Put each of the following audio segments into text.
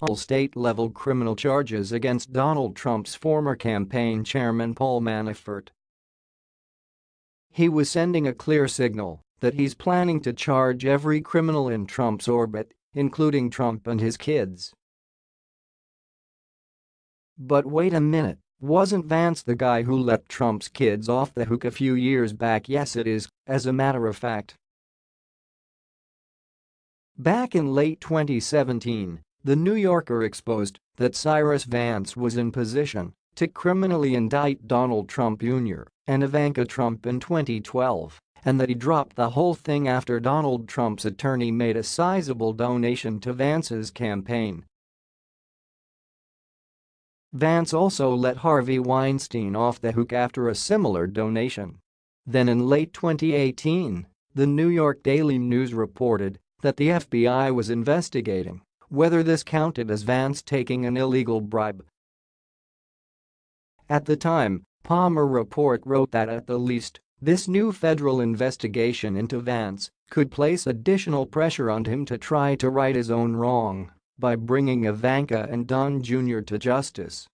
All state-level criminal charges against Donald Trump's former campaign chairman Paul Manafort. He was sending a clear signal that he's planning to charge every criminal in Trump's orbit, including Trump and his kids. But wait a minute, wasn't Vance the guy who let Trump's kids off the hook a few years back? Yes it is, as a matter of fact. Back in late 2017, The New Yorker exposed that Cyrus Vance was in position to criminally indict Donald Trump Jr. and Ivanka Trump in 2012 and that he dropped the whole thing after Donald Trump's attorney made a sizable donation to Vance's campaign. Vance also let Harvey Weinstein off the hook after a similar donation. Then in late 2018, the New York Daily News reported that the FBI was investigating whether this counted as Vance taking an illegal bribe. At the time, Palmer Report wrote that at the least, this new federal investigation into Vance could place additional pressure on him to try to right his own wrong by bringing Ivanka and Don Jr. to justice.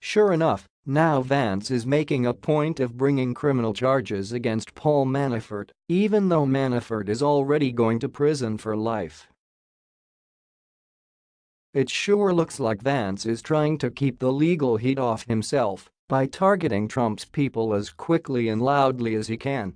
Sure enough, now Vance is making a point of bringing criminal charges against Paul Manafort, even though Manafort is already going to prison for life. It sure looks like Vance is trying to keep the legal heat off himself by targeting Trump's people as quickly and loudly as he can.